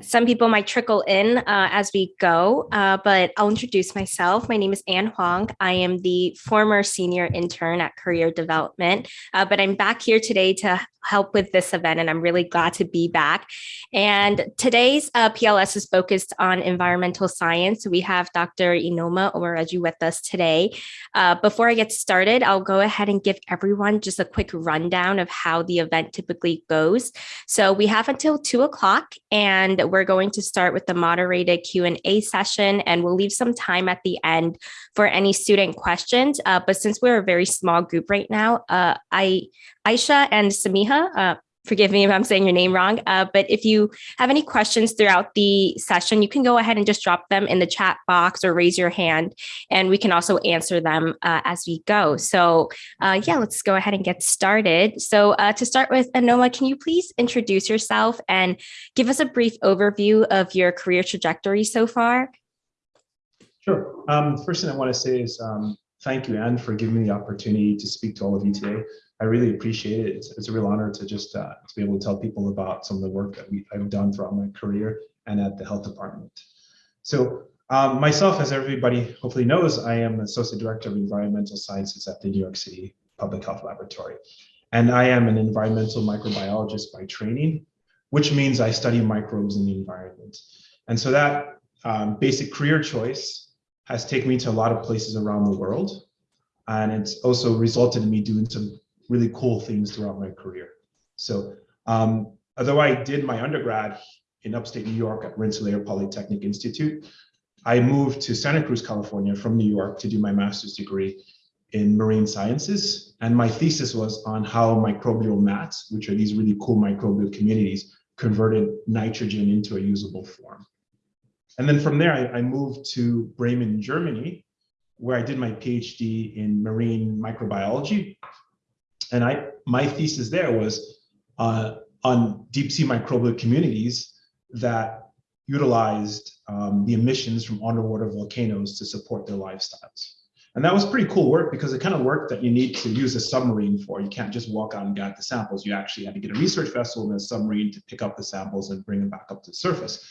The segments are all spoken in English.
some people might trickle in uh, as we go, uh, but I'll introduce myself. My name is Anne Huang. I am the former senior intern at Career Development, uh, but I'm back here today to help with this event, and I'm really glad to be back. And today's uh, PLS is focused on environmental science. We have Dr. Inoma Omoreji with us today. Uh, before I get started, I'll go ahead and give everyone just a quick rundown of how the event typically goes. So we have until two o'clock, and we're going to start with the moderated Q&A session, and we'll leave some time at the end for any student questions. Uh, but since we're a very small group right now, uh, I Aisha and Samiha. Forgive me if I'm saying your name wrong, uh, but if you have any questions throughout the session, you can go ahead and just drop them in the chat box or raise your hand, and we can also answer them uh, as we go. So uh, yeah, let's go ahead and get started. So uh, to start with, Anoma, can you please introduce yourself and give us a brief overview of your career trajectory so far? Sure. Um, first thing I want to say is um, thank you, Anne, for giving me the opportunity to speak to all of you today. I really appreciate it. It's, it's a real honor to just uh, to be able to tell people about some of the work that we, I've done throughout my career and at the health department. So um, myself, as everybody hopefully knows, I am Associate Director of Environmental Sciences at the New York City Public Health Laboratory. And I am an environmental microbiologist by training, which means I study microbes in the environment. And so that um, basic career choice has taken me to a lot of places around the world. And it's also resulted in me doing some really cool things throughout my career. So um, although I did my undergrad in upstate New York at Rensselaer Polytechnic Institute, I moved to Santa Cruz, California from New York to do my master's degree in marine sciences. And my thesis was on how microbial mats, which are these really cool microbial communities, converted nitrogen into a usable form. And then from there, I, I moved to Bremen, Germany, where I did my PhD in marine microbiology and I, my thesis there was uh, on deep sea microbial communities that utilized um, the emissions from underwater volcanoes to support their lifestyles. And that was pretty cool work because the kind of work that you need to use a submarine for. You can't just walk out and get the samples. You actually had to get a research vessel and a submarine to pick up the samples and bring them back up to the surface.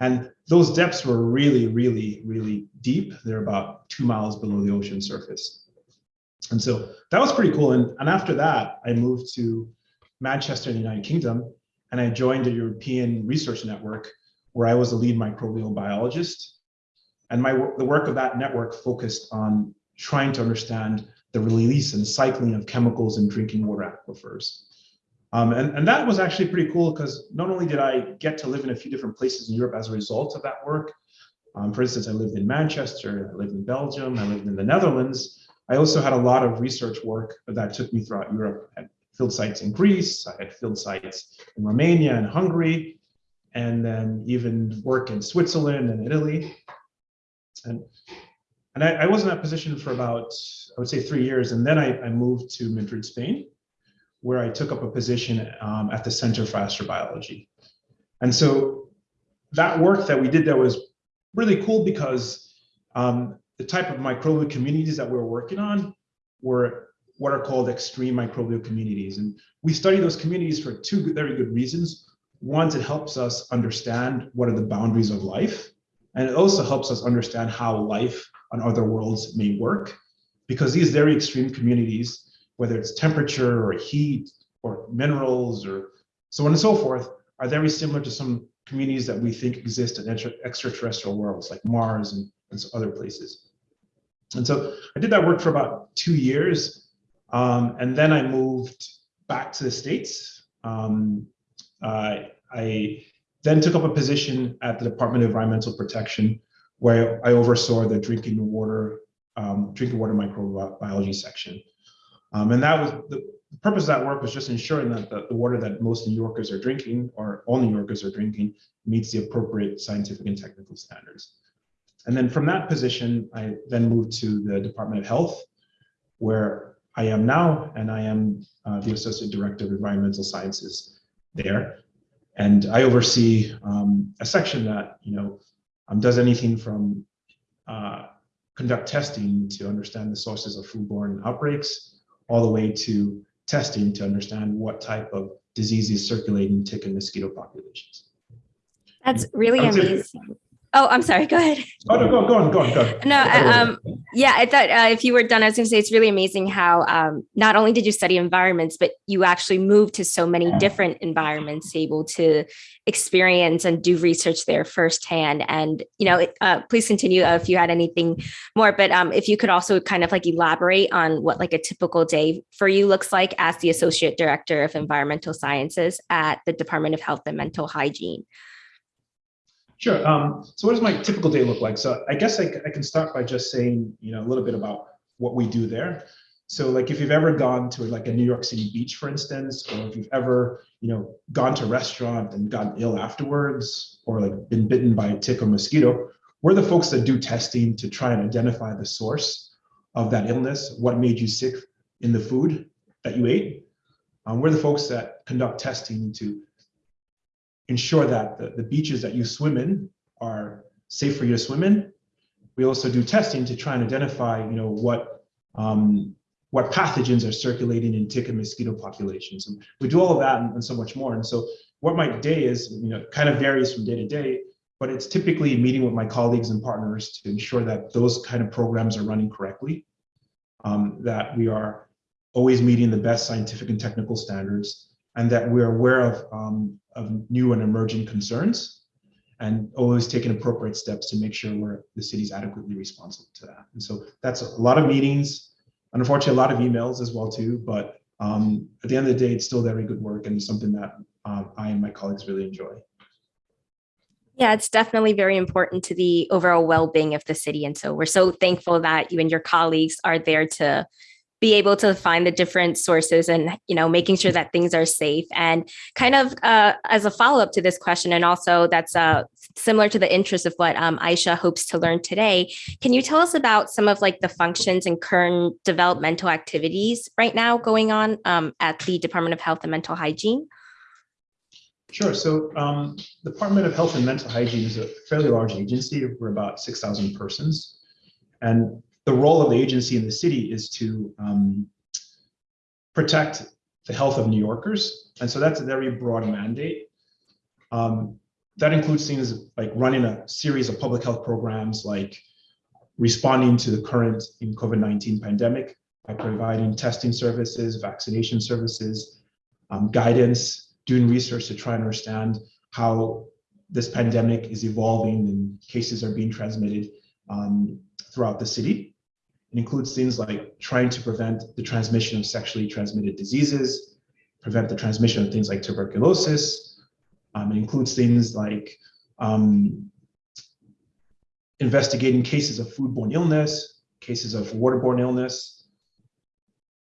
And those depths were really, really, really deep. They're about two miles below the ocean surface. And so that was pretty cool. And, and after that, I moved to Manchester in the United Kingdom, and I joined the European Research Network, where I was the lead microbial biologist. And my the work of that network focused on trying to understand the release and cycling of chemicals in drinking water aquifers. Um, and, and that was actually pretty cool because not only did I get to live in a few different places in Europe as a result of that work, um, for instance, I lived in Manchester, I lived in Belgium, I lived in the Netherlands, I also had a lot of research work that took me throughout Europe. I had field sites in Greece, I had field sites in Romania and Hungary, and then even work in Switzerland and Italy. And, and I, I was in that position for about, I would say three years. And then I, I moved to Madrid, Spain, where I took up a position um, at the Center for Astrobiology. And so that work that we did there was really cool because um, the type of microbial communities that we're working on were what are called extreme microbial communities. And we study those communities for two very good reasons. One, it helps us understand what are the boundaries of life. And it also helps us understand how life on other worlds may work. Because these very extreme communities, whether it's temperature or heat or minerals or so on and so forth, are very similar to some communities that we think exist in extraterrestrial worlds like Mars and, and other places. And so I did that work for about two years. Um, and then I moved back to the States. Um, uh, I then took up a position at the Department of Environmental Protection, where I oversaw the drinking water, um, drinking water microbiology section. Um, and that was the, the, purpose of that work was just ensuring that the, the, water that most New Yorkers are drinking, or all New Yorkers are drinking, meets the appropriate scientific and technical standards. And then from that position, I then moved to the Department of Health, where I am now, and I am uh, the Associate Director of Environmental Sciences there. And I oversee um, a section that, you know, um, does anything from uh, conduct testing to understand the sources of foodborne outbreaks, all the way to testing to understand what type of diseases circulate in tick and mosquito populations. That's really amazing. Oh, I'm sorry. Go ahead. Oh, no, go, go on, go on, go on. No, I- um, yeah, I thought uh, if you were done, I was going to say it's really amazing how um, not only did you study environments, but you actually moved to so many different environments, able to experience and do research there firsthand. And you know, uh, please continue if you had anything more. But um, if you could also kind of like elaborate on what like a typical day for you looks like as the associate director of environmental sciences at the Department of Health and Mental Hygiene. Sure. Um, so what does my typical day look like? So I guess I can start by just saying, you know, a little bit about what we do there. So like if you've ever gone to like a New York City beach, for instance, or if you've ever, you know, gone to a restaurant and gotten ill afterwards, or like been bitten by a tick or mosquito, we're the folks that do testing to try and identify the source of that illness, what made you sick in the food that you ate. Um, we're the folks that conduct testing to ensure that the, the beaches that you swim in are safe for you to swim in. We also do testing to try and identify, you know, what um, what pathogens are circulating in tick and mosquito populations. And we do all of that and, and so much more. And so what my day is, you know, kind of varies from day to day, but it's typically meeting with my colleagues and partners to ensure that those kind of programs are running correctly, um, that we are always meeting the best scientific and technical standards, and that we're aware of, um, of new and emerging concerns and always taking appropriate steps to make sure we're the city's adequately responsive to that. And so that's a lot of meetings, unfortunately, a lot of emails as well too. But um, at the end of the day, it's still very good work and something that um, I and my colleagues really enjoy. Yeah, it's definitely very important to the overall well-being of the city. And so we're so thankful that you and your colleagues are there to be able to find the different sources and you know making sure that things are safe and kind of uh, as a follow-up to this question and also that's uh, similar to the interest of what um, aisha hopes to learn today can you tell us about some of like the functions and current developmental activities right now going on um, at the department of health and mental hygiene Sure. So um, the Department of Health and Mental Hygiene is a fairly large agency. We're about 6,000 persons. And the role of the agency in the city is to um, protect the health of New Yorkers. And so that's a very broad mandate. Um, that includes things like running a series of public health programs like responding to the current COVID-19 pandemic by providing testing services, vaccination services, um, guidance, doing research to try and understand how this pandemic is evolving and cases are being transmitted um, throughout the city. It includes things like trying to prevent the transmission of sexually transmitted diseases, prevent the transmission of things like tuberculosis. Um, it includes things like um, investigating cases of foodborne illness, cases of waterborne illness,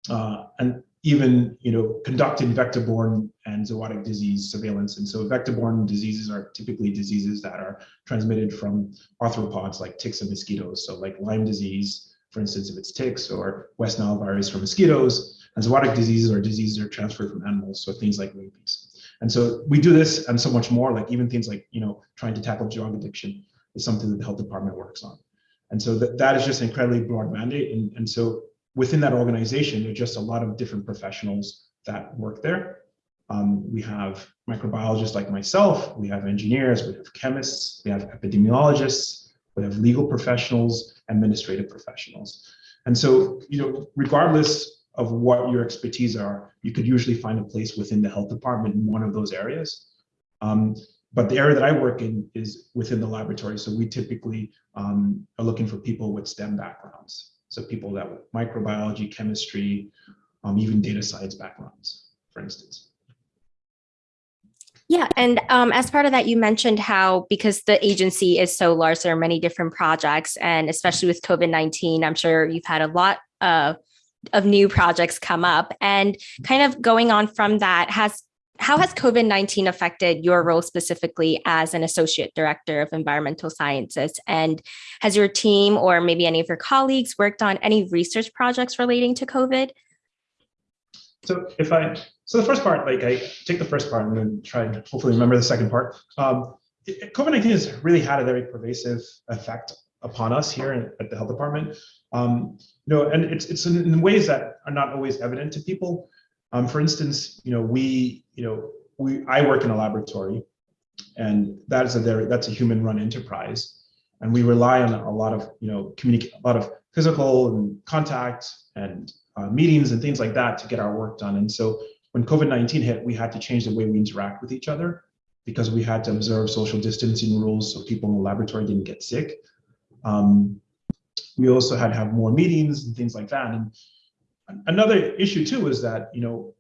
uh, and even you know conducting vector-borne and zoonotic disease surveillance. And so vector-borne diseases are typically diseases that are transmitted from arthropods like ticks and mosquitoes. So like Lyme disease, for instance, if it's ticks, or West Nile virus from mosquitoes. And zoonotic diseases are diseases that are transferred from animals, so things like rabies. And so we do this and so much more, like even things like you know trying to tackle drug addiction is something that the health department works on. And so that, that is just an incredibly broad mandate. And, and so within that organization, there's just a lot of different professionals that work there. Um, we have microbiologists like myself, we have engineers, we have chemists, we have epidemiologists, we have legal professionals, administrative professionals. And so, you know, regardless of what your expertise are, you could usually find a place within the health department in one of those areas. Um, but the area that I work in is within the laboratory. So we typically um, are looking for people with STEM backgrounds. So people that with microbiology, chemistry, um, even data science backgrounds, for instance. Yeah, and um, as part of that, you mentioned how because the agency is so large, there are many different projects, and especially with COVID nineteen, I'm sure you've had a lot of of new projects come up. And kind of going on from that, has how has COVID nineteen affected your role specifically as an associate director of environmental sciences? And has your team or maybe any of your colleagues worked on any research projects relating to COVID? So if I, so the first part, like I take the first part and then try and hopefully remember the second part. Um, COVID-19 has really had a very pervasive effect upon us here at the health department. Um, you know, and it's it's in ways that are not always evident to people. Um, for instance, you know, we, you know, we I work in a laboratory, and that is a very that's a human run enterprise and we rely on a lot of you know communicate a lot of physical and contact and uh, meetings and things like that to get our work done. And so when covid-19 hit we had to change the way we interact with each other because we had to observe social distancing rules so people in the laboratory didn't get sick. Um, we also had to have more meetings and things like that. And another issue too is that you know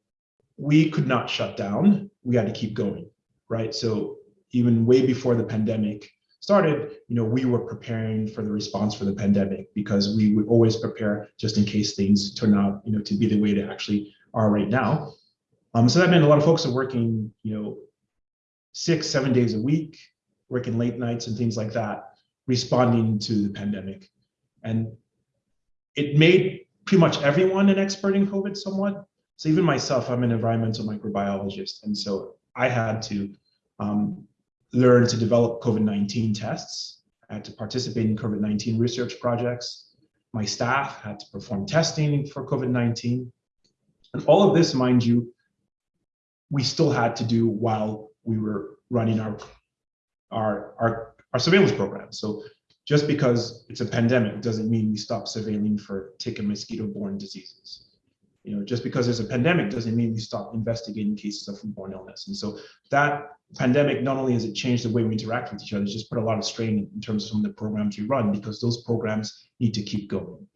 we could not shut down. We had to keep going right? So even way before the pandemic started, you know, we were preparing for the response for the pandemic because we would always prepare just in case things turn out, you know, to be the way they actually are right now. Um, so that meant a lot of folks are working, you know, six, seven days a week, working late nights and things like that, responding to the pandemic. And it made pretty much everyone an expert in COVID somewhat. So even myself, I'm an environmental microbiologist. And so I had to um, learned to develop COVID-19 tests. I had to participate in COVID-19 research projects. My staff had to perform testing for COVID-19. And all of this, mind you, we still had to do while we were running our, our, our, our surveillance program. So just because it's a pandemic doesn't mean we stop surveilling for tick and mosquito-borne diseases. You know, just because there's a pandemic doesn't mean we stop investigating cases of foodborne illness. And so that pandemic, not only has it changed the way we interact with each other, it's just put a lot of strain in terms of some of the programs we run because those programs need to keep going.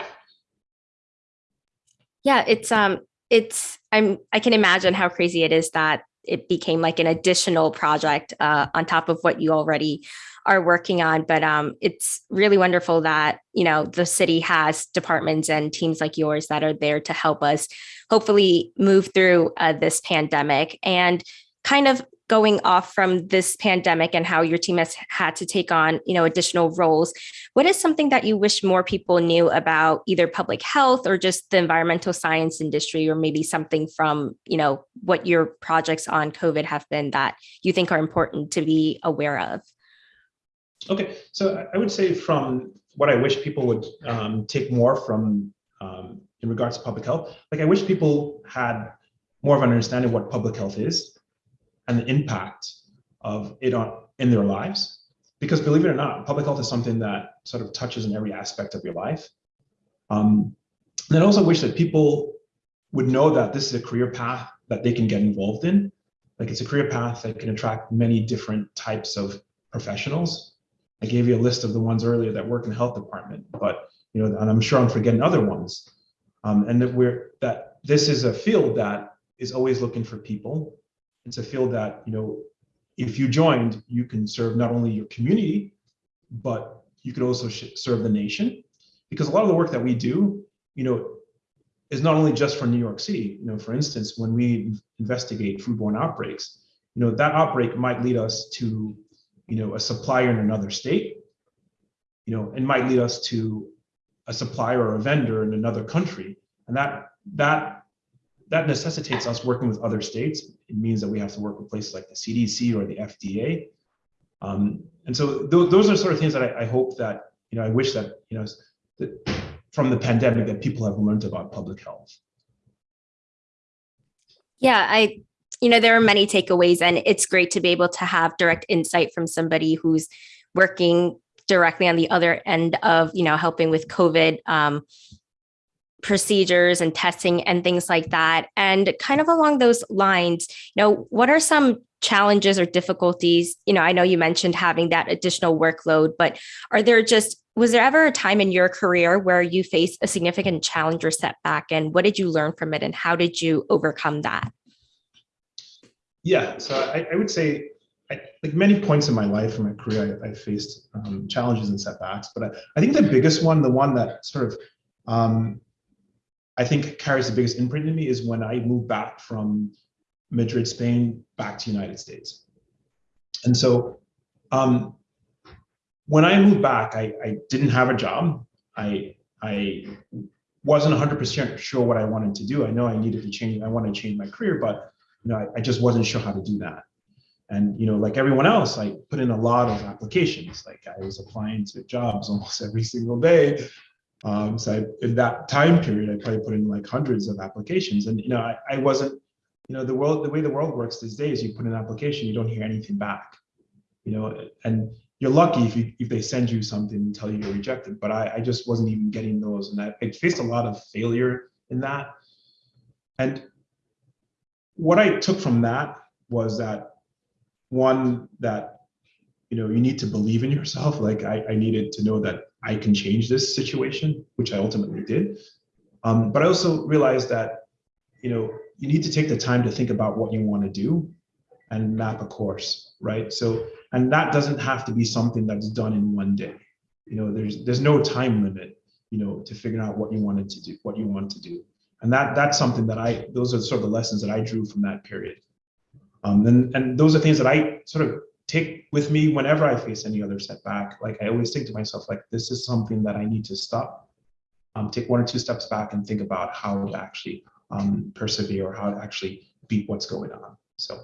Yeah, it's um it's I'm I can imagine how crazy it is that it became like an additional project uh, on top of what you already are working on. But um, it's really wonderful that you know the city has departments and teams like yours that are there to help us hopefully move through uh, this pandemic and kind of going off from this pandemic and how your team has had to take on you know additional roles what is something that you wish more people knew about either public health or just the environmental science industry or maybe something from you know what your projects on covid have been that you think are important to be aware of? Okay, so I would say from what I wish people would um, take more from um, in regards to public health, like I wish people had more of an understanding of what public health is and the impact of it on in their lives. Because believe it or not, public health is something that sort of touches in every aspect of your life. Um, and I also wish that people would know that this is a career path that they can get involved in. Like it's a career path that can attract many different types of professionals I gave you a list of the ones earlier that work in the health department, but you know, and I'm sure I'm forgetting other ones. Um, and that we're that this is a field that is always looking for people. It's a field that you know, if you joined, you can serve not only your community, but you could also serve the nation, because a lot of the work that we do, you know, is not only just for New York City. You know, for instance, when we investigate foodborne outbreaks, you know, that outbreak might lead us to you know, a supplier in another state, you know, and might lead us to a supplier or a vendor in another country. And that that that necessitates us working with other states. It means that we have to work with places like the CDC or the FDA. Um, and so th those are sort of things that I, I, hope that, you know, I wish that, you know, that from the pandemic that people have learned about public health. Yeah, I you know, there are many takeaways and it's great to be able to have direct insight from somebody who's working directly on the other end of, you know, helping with COVID um, procedures and testing and things like that. And kind of along those lines, you know, what are some challenges or difficulties? You know, I know you mentioned having that additional workload, but are there just was there ever a time in your career where you faced a significant challenge or setback and what did you learn from it and how did you overcome that? Yeah, so I, I would say, I, like many points in my life and my career, I, I faced um, challenges and setbacks. But I, I, think the biggest one, the one that sort of um, I think carries the biggest imprint in me, is when I moved back from Madrid, Spain, back to the United States. And so um, when I moved back, I, I didn't have a job. I I wasn't 100% sure what I wanted to do. I know I needed to change. I wanted to change my career, but you know, I, I just wasn't sure how to do that. And, you know, like everyone else, I put in a lot of applications. Like I was applying to jobs almost every single day. Um, so I, in that time period, I probably put in like hundreds of applications. And, you know, I, I wasn't, you know, the world, the way the world works these days, you put in an application, you don't hear anything back. you know, and you're lucky if you if they send you something and tell you you're rejected. But I, I just wasn't even getting those, and I, I faced a lot of failure in that. And what I took from that was that one that you know you need to believe in yourself. Like I, I needed to know that I can change this situation, which I ultimately did. Um, but I also realized that you know you need to take the time to think about what you want to do and map a course, right? So and that doesn't have to be something that's done in one day. You know, there's there's no time limit, you know, to figure out what you wanted to do, what you want to do. And that that's something that I, those are sort of the lessons that I drew from that period. Um, and, and those are things that I sort of take with me whenever I face any other setback. Like I always think to myself, like, this is something that I need to stop, um, take one or two steps back and think about how to actually um, persevere or how to actually beat what's going on. So,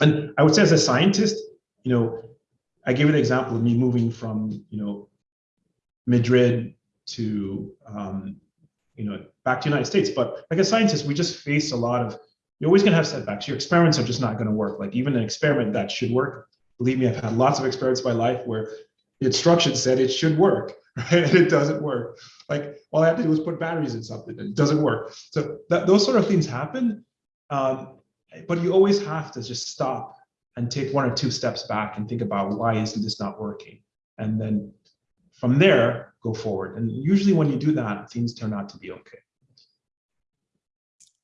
and I would say as a scientist, you know, I gave an example of me moving from, you know, Madrid to, um, you know, back to United States. But like a scientist, we just face a lot of, you're always gonna have setbacks. Your experiments are just not gonna work. Like even an experiment that should work, believe me, I've had lots of experiments in my life where the instructions said it should work, right? And it doesn't work. Like all I have to do is put batteries in something and it doesn't work. So that, those sort of things happen. Um, but you always have to just stop and take one or two steps back and think about why isn't this not working? And then from there, go forward. And usually when you do that, things turn out to be okay.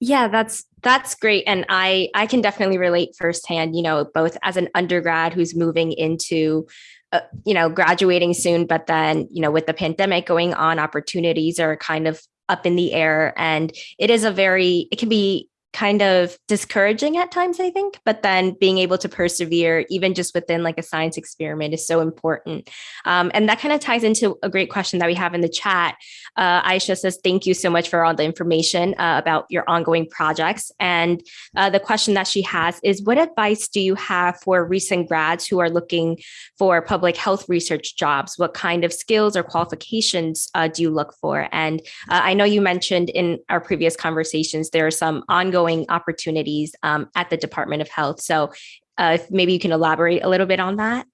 Yeah, that's that's great and I I can definitely relate firsthand, you know, both as an undergrad who's moving into uh, you know, graduating soon, but then, you know, with the pandemic going on, opportunities are kind of up in the air and it is a very it can be kind of discouraging at times, I think, but then being able to persevere, even just within like a science experiment, is so important. Um, and that kind of ties into a great question that we have in the chat. Uh, Aisha says, Thank you so much for all the information uh, about your ongoing projects. And uh, the question that she has is What advice do you have for recent grads who are looking for public health research jobs? What kind of skills or qualifications uh, do you look for? And uh, I know you mentioned in our previous conversations, there are some ongoing ongoing opportunities um, at the Department of Health. So uh, if maybe you can elaborate a little bit on that.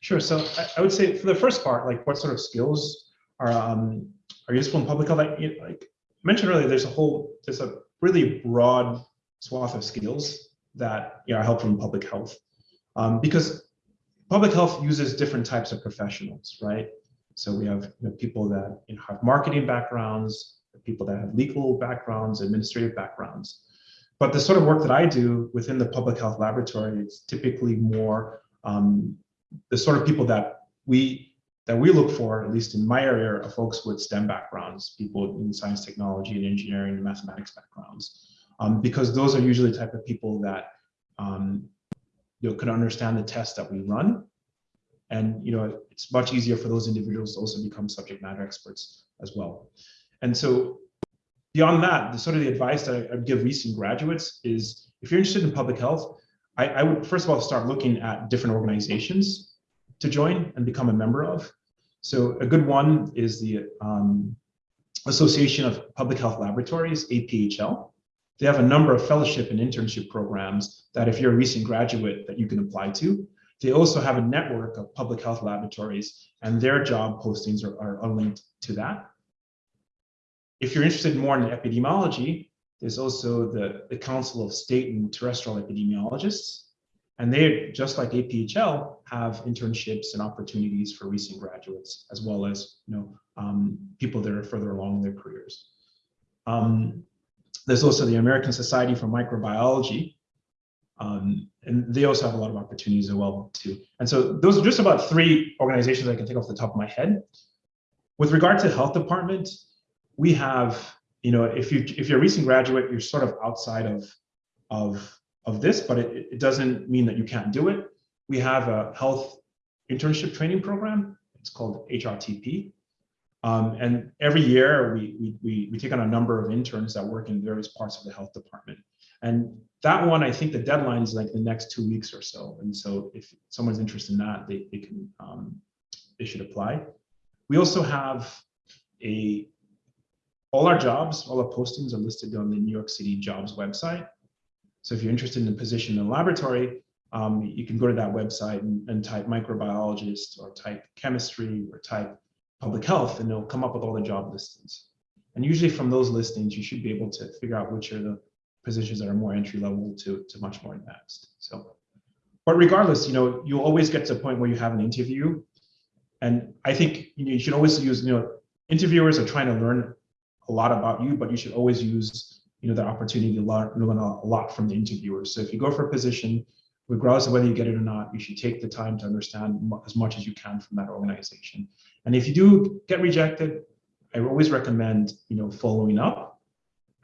Sure. So I, I would say for the first part, like what sort of skills are um, are useful in public health? Like, like I mentioned earlier, there's a whole there's a really broad swath of skills that you know, are helpful in public health um, because public health uses different types of professionals, right? So we have you know, people that you know, have marketing backgrounds, people that have legal backgrounds, administrative backgrounds. But the sort of work that I do within the public health laboratory is typically more um, the sort of people that we that we look for, at least in my area, are folks with STEM backgrounds, people in science, technology, and engineering and mathematics backgrounds, um, because those are usually the type of people that um, you know can understand the tests that we run, and you know it's much easier for those individuals to also become subject matter experts as well. And so beyond that, the sort of the advice that I, would give recent graduates is if you're interested in public health, I, I, would first of all start looking at different organizations to join and become a member of. So a good one is the um, Association of Public Health Laboratories, APHL. They have a number of fellowship and internship programs that if you're a recent graduate that you can apply to. They also have a network of public health laboratories and their job postings are, are linked to that. If you're interested more in epidemiology, there's also the, the Council of State and Territorial Epidemiologists. And they, just like APHL, have internships and opportunities for recent graduates, as well as you know um, people that are further along in their careers. Um, there's also the American Society for Microbiology, um, and they also have a lot of opportunities as well too. And so those are just about three organizations I can think off the top of my head. With regard to health department, we have, you know, if you if you're a recent graduate, you're sort of outside of of of this, but it, it doesn't mean that you can't do it. We have a health internship training program. It's called HRTP. Um, and every year we, we, we, take on a number of interns that work in various parts of the health department. And that one, I think the deadline is like the next two weeks or so. And so if someone's interested in that, they, they can, um, they should apply. We also have a all our jobs, all our postings are listed on the New York City jobs website. So if you're interested in a position in a laboratory, um, you can go to that website and, and type microbiologist or type chemistry or type public health, and it'll come up with all the job listings. And usually from those listings, you should be able to figure out which are the positions that are more entry level to, to much more advanced. So, but regardless, you know, you'll always get to a point where you have an interview. And I think you, know, you should always use, you know, interviewers are trying to learn a lot about you, but you should always use, you know, the opportunity to learn, learn a lot from the interviewers. So if you go for a position, regardless of whether you get it or not, you should take the time to understand as much as you can from that organization. And if you do get rejected, I always recommend, you know, following up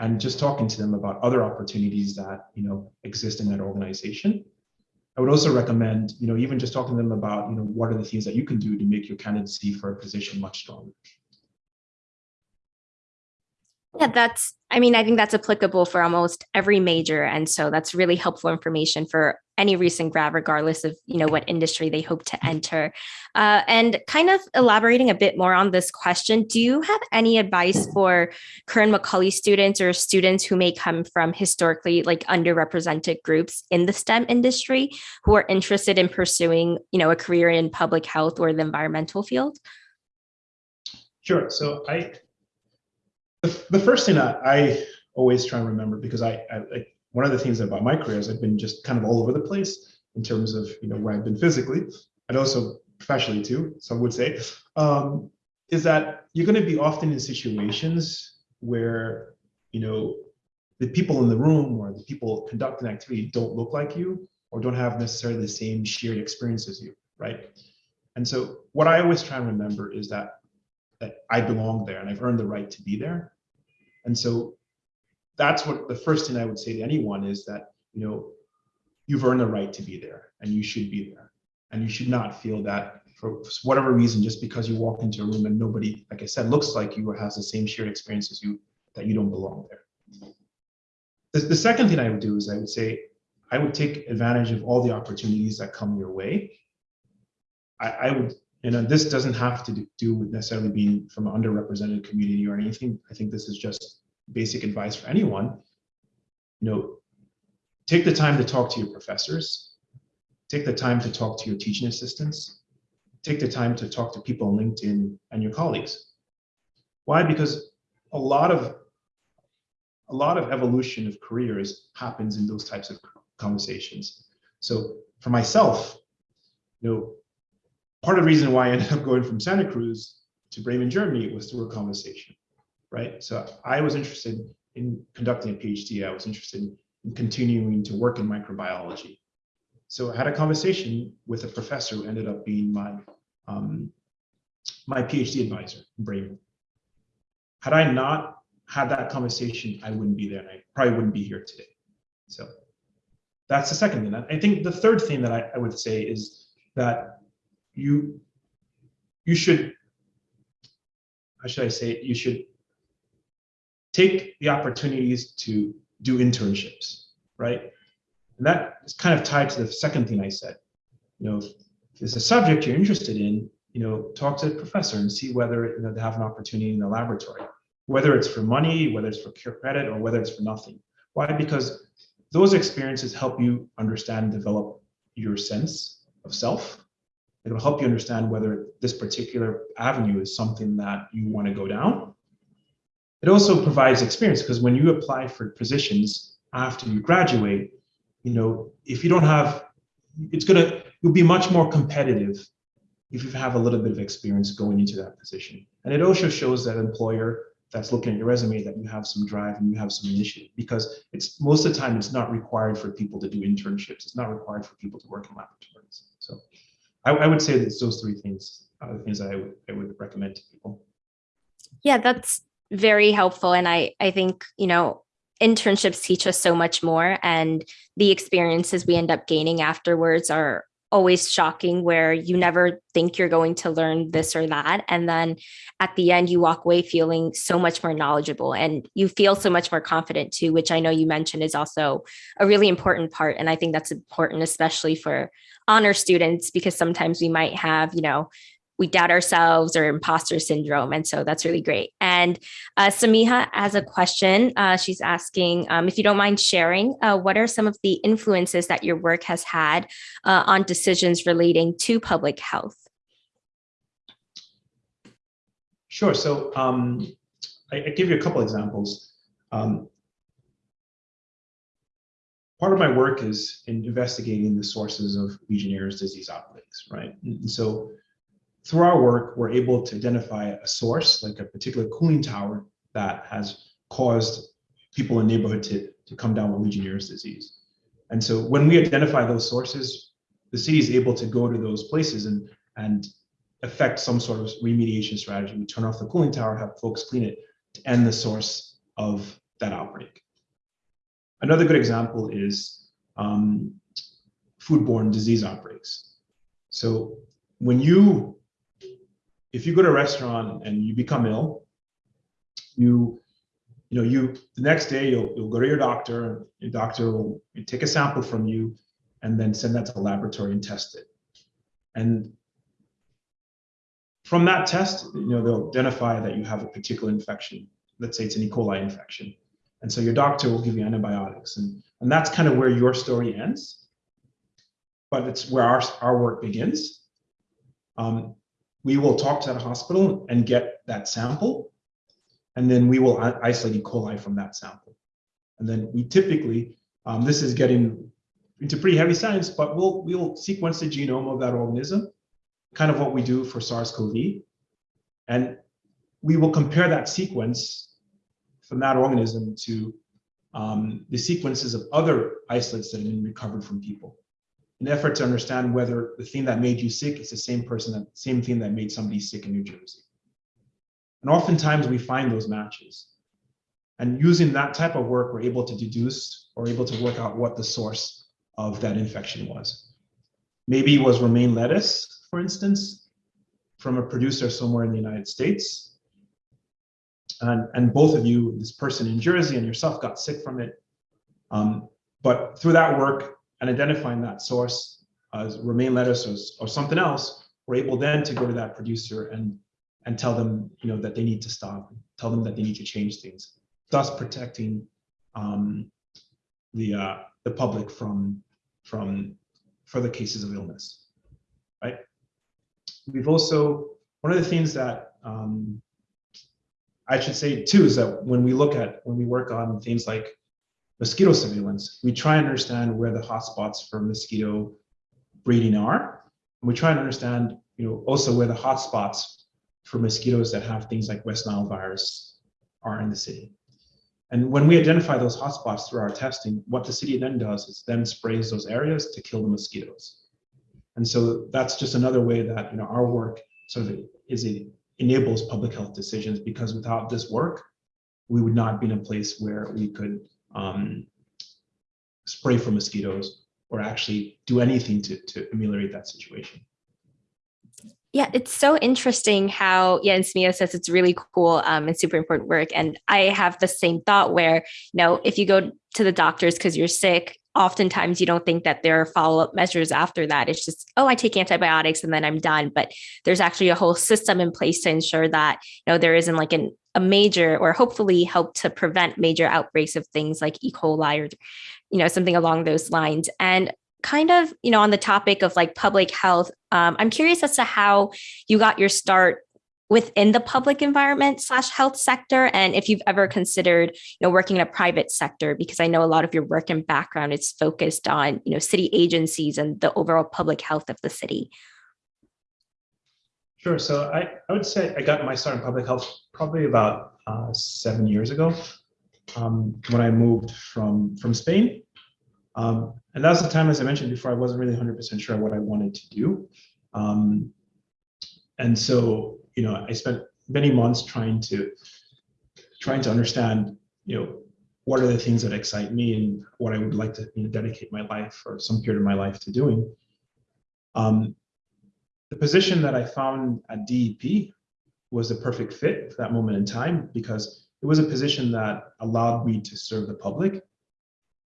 and just talking to them about other opportunities that, you know, exist in that organization. I would also recommend, you know, even just talking to them about, you know, what are the things that you can do to make your candidacy for a position much stronger. Yeah, that's, I mean, I think that's applicable for almost every major. And so that's really helpful information for any recent grad, regardless of, you know, what industry they hope to enter. Uh, and kind of elaborating a bit more on this question, do you have any advice for current Macaulay students or students who may come from historically like underrepresented groups in the STEM industry who are interested in pursuing, you know, a career in public health or the environmental field? Sure. So I the, the first thing that I always try and remember, because I, I like one of the things about my career is I've been just kind of all over the place in terms of you know where I've been physically and also professionally too, some would say, um, is that you're going to be often in situations where you know the people in the room or the people conducting activity don't look like you or don't have necessarily the same shared experience as you, right? And so what I always try and remember is that that I belong there and I've earned the right to be there. And so that's what the first thing I would say to anyone is that, you know, you've earned the right to be there and you should be there. And you should not feel that for whatever reason, just because you walk into a room and nobody, like I said, looks like you or has the same shared experience as you, that you don't belong there. The, the second thing I would do is I would say, I would take advantage of all the opportunities that come your way. I, I would you know, this doesn't have to do with necessarily being from an underrepresented community or anything. I think this is just basic advice for anyone. You know, take the time to talk to your professors, take the time to talk to your teaching assistants, take the time to talk to people on LinkedIn and your colleagues. Why? Because a lot of a lot of evolution of careers happens in those types of conversations. So for myself, you know, part of the reason why I ended up going from Santa Cruz to Bremen, Germany was through a conversation, right? So I was interested in conducting a PhD. I was interested in continuing to work in microbiology. So I had a conversation with a professor who ended up being my um, my PhD advisor in Bremen. Had I not had that conversation, I wouldn't be there and I probably wouldn't be here today. So that's the second thing. I think the third thing that I, I would say is that you you should how should I say it? You should take the opportunities to do internships, right? And that is kind of tied to the second thing I said. You know, if there's a subject you're interested in, you know, talk to the professor and see whether you know, they have an opportunity in the laboratory, whether it's for money, whether it's for credit, or whether it's for nothing. Why? Because those experiences help you understand and develop your sense of self It'll help you understand whether this particular avenue is something that you want to go down. It also provides experience because when you apply for positions after you graduate, you know, if you don't have, it's gonna, you'll be much more competitive if you have a little bit of experience going into that position. And it also shows that employer that's looking at your resume that you have some drive and you have some initiative because it's most of the time it's not required for people to do internships. It's not required for people to work in laboratories. So I, I would say that those three things are the things I would, I would recommend to people. Yeah, that's very helpful. And I, I think, you know, internships teach us so much more and the experiences we end up gaining afterwards are always shocking where you never think you're going to learn this or that. And then at the end you walk away feeling so much more knowledgeable and you feel so much more confident too which i know you mentioned is also a really important part. And i think that's important especially for honor students because sometimes we might have you know we doubt ourselves or imposter syndrome. And so that's really great. And uh, Samiha has a question. Uh, she's asking um, if you don't mind sharing, uh, what are some of the influences that your work has had uh, on decisions relating to public health? Sure. So um, I, I give you a couple examples. Um, part of my work is in investigating the sources of Legionnaire's disease outbreaks, right? And so through our work, we're able to identify a source, like a particular cooling tower that has caused people in the neighborhood to, to come down with Legionnaire's disease. And so when we identify those sources, the city is able to go to those places and, and affect some sort of remediation strategy. We turn off the cooling tower, have folks clean it to end the source of that outbreak. Another good example is um, foodborne disease outbreaks. So when you if you go to a restaurant and you become ill, you you know you the next day you'll you'll go to your doctor. Your doctor will take a sample from you, and then send that to the laboratory and test it. And from that test, you know they'll identify that you have a particular infection. Let's say it's an E. coli infection, and so your doctor will give you antibiotics, and and that's kind of where your story ends. But it's where our our work begins. Um, we will talk to that hospital and get that sample. And then we will isolate E. coli from that sample. And then we typically, um, this is getting into pretty heavy science, but we'll, we'll sequence the genome of that organism, kind of what we do for SARS-CoV. And we will compare that sequence from that organism to um, the sequences of other isolates that have been recovered from people an effort to understand whether the thing that made you sick is the same person, that same thing that made somebody sick in New Jersey. And oftentimes we find those matches. And using that type of work, we're able to deduce or able to work out what the source of that infection was. Maybe it was romaine lettuce, for instance, from a producer somewhere in the United States. And, and both of you, this person in Jersey and yourself got sick from it. Um, but through that work, and identifying that source as romaine lettuce or, or something else, we're able then to go to that producer and and tell them you know that they need to stop, tell them that they need to change things, thus protecting um, the uh, the public from from further cases of illness, right? We've also one of the things that um, I should say too is that when we look at when we work on things like mosquito surveillance, we try and understand where the hotspots for mosquito breeding are. And we try and understand, you know, also where the hotspots for mosquitoes that have things like West Nile virus are in the city. And when we identify those hotspots through our testing, what the city then does is then sprays those areas to kill the mosquitoes. And so that's just another way that you know our work sort of is it enables public health decisions because without this work, we would not be in a place where we could um, spray for mosquitoes or actually do anything to, to ameliorate that situation. Yeah, it's so interesting how, yeah, and Samiha says it's really cool um, and super important work. And I have the same thought where, you know, if you go to the doctors because you're sick, oftentimes you don't think that there are follow-up measures after that. It's just, oh, I take antibiotics and then I'm done. But there's actually a whole system in place to ensure that, you know, there isn't like an a major or hopefully help to prevent major outbreaks of things like E. coli or, you know, something along those lines. And kind of, you know, on the topic of like public health, um, I'm curious as to how you got your start within the public environment slash health sector and if you've ever considered you know working in a private sector because i know a lot of your work and background is focused on you know city agencies and the overall public health of the city Sure. So I, I would say I got my start in public health probably about uh, seven years ago um, when I moved from, from Spain. Um, and that was the time, as I mentioned before, I wasn't really 100% sure what I wanted to do. Um, and so, you know, I spent many months trying to trying to understand, you know, what are the things that excite me and what I would like to you know, dedicate my life or some period of my life to doing. Um, the position that I found at DEP was a perfect fit for that moment in time because it was a position that allowed me to serve the public. And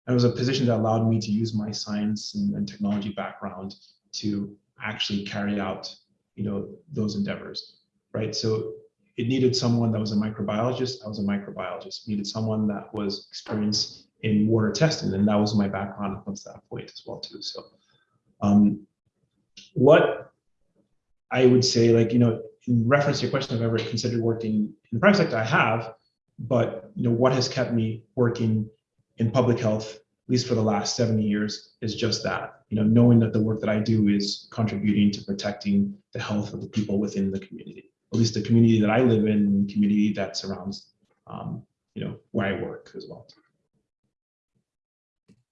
it was a position that allowed me to use my science and, and technology background to actually carry out you know, those endeavors, right? So it needed someone that was a microbiologist. I was a microbiologist. It needed someone that was experienced in water testing, and that was my background up to that point as well too. So, um, what I would say, like you know, in reference to your question, I've ever considered working in the private sector. I have, but you know, what has kept me working in public health, at least for the last 70 years, is just that. You know, knowing that the work that I do is contributing to protecting the health of the people within the community, at least the community that I live in, the community that surrounds, um, you know, where I work as well.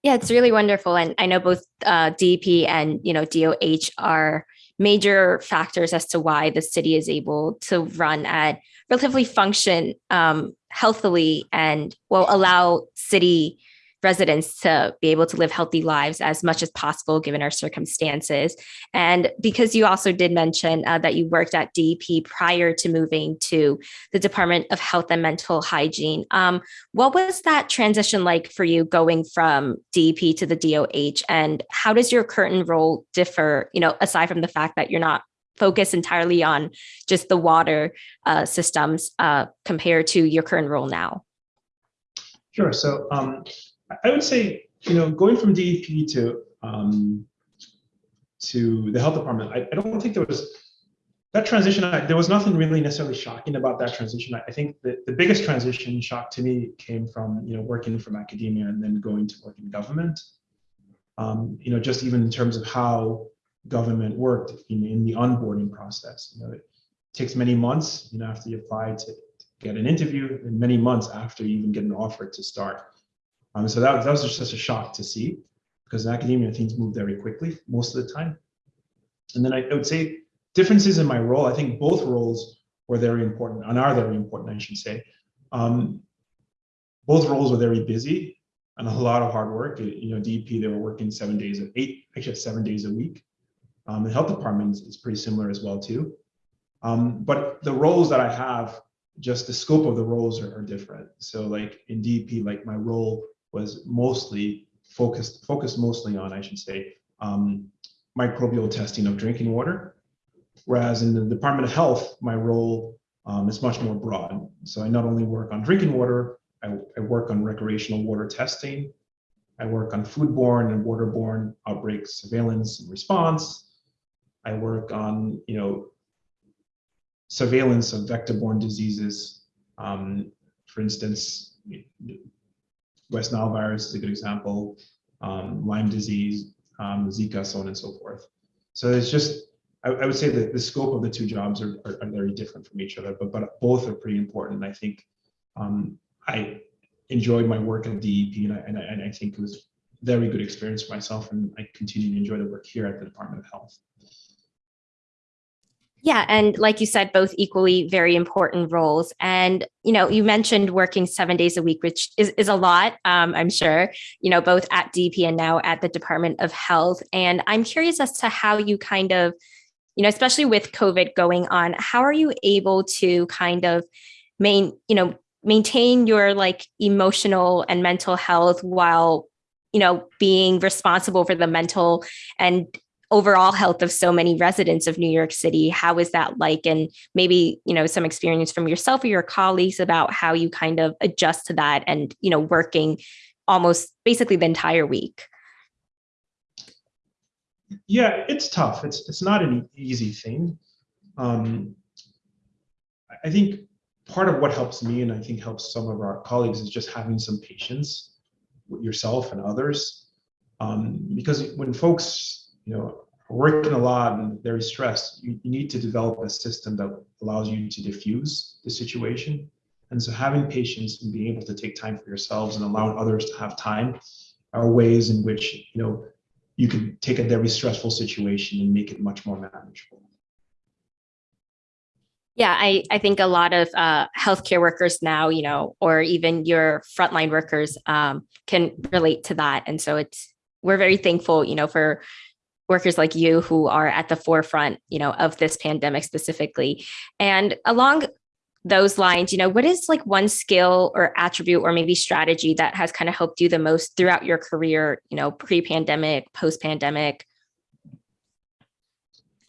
Yeah, it's really wonderful. And I know both uh, DEP and, you know, DOH are major factors as to why the city is able to run at relatively function um, healthily and will allow city residents to be able to live healthy lives as much as possible given our circumstances. And because you also did mention uh, that you worked at DEP prior to moving to the Department of Health and Mental Hygiene, um, what was that transition like for you going from DEP to the DOH? And how does your current role differ, you know, aside from the fact that you're not focused entirely on just the water uh, systems uh, compared to your current role now? Sure. So um, I would say, you know, going from DEP to um, to the health department, I, I don't think there was that transition. I, there was nothing really necessarily shocking about that transition. I, I think that the biggest transition shock to me came from you know working from academia and then going to work in government. Um, you know, just even in terms of how government worked in, in the onboarding process. You know, it takes many months. You know, after you apply to, to get an interview, and many months after you even get an offer to start. Um, so that, that was just such a shock to see because in academia things move very quickly most of the time. And then I, I would say differences in my role, I think both roles were very important and are very important, I should say. Um, both roles were very busy and a lot of hard work. You know, DEP, they were working seven days, of eight, actually seven days a week. Um, the health department is pretty similar as well too. Um, but the roles that I have, just the scope of the roles are, are different. So like in DEP, like my role was mostly focused focused mostly on, I should say, um, microbial testing of drinking water. Whereas in the Department of Health, my role um, is much more broad. So I not only work on drinking water, I, I work on recreational water testing, I work on foodborne and waterborne outbreak surveillance and response. I work on, you know, surveillance of vector-borne diseases. Um, for instance, West Nile virus is a good example, um, Lyme disease, um, Zika, so on and so forth. So it's just, I, I would say that the scope of the two jobs are, are, are, very different from each other, but, but both are pretty important. And I think um, I enjoyed my work at DEP and I, and I, and I think it was very good experience for myself and I continue to enjoy the work here at the Department of Health. Yeah, and like you said, both equally very important roles. And you know, you mentioned working seven days a week, which is, is a lot, um, I'm sure. You know, both at DP and now at the Department of Health. And I'm curious as to how you kind of, you know, especially with COVID going on, how are you able to kind of main, you know, maintain your like emotional and mental health while you know being responsible for the mental and overall health of so many residents of New York City. How is that like? And maybe, you know, some experience from yourself or your colleagues about how you kind of adjust to that and, you know, working almost basically the entire week. Yeah, it's tough. It's it's not an easy thing. Um, I think part of what helps me and I think helps some of our colleagues is just having some patience with yourself and others. Um, because when folks you know, working a lot and very stressed, you, you need to develop a system that allows you to diffuse the situation. And so having patience and being able to take time for yourselves and allowing others to have time are ways in which, you know, you can take a very stressful situation and make it much more manageable. Yeah, I, I think a lot of uh, healthcare workers now, you know, or even your frontline workers um, can relate to that. And so it's, we're very thankful, you know, for workers like you who are at the forefront, you know, of this pandemic specifically. And along those lines, you know, what is like one skill or attribute or maybe strategy that has kind of helped you the most throughout your career, you know, pre-pandemic, post-pandemic?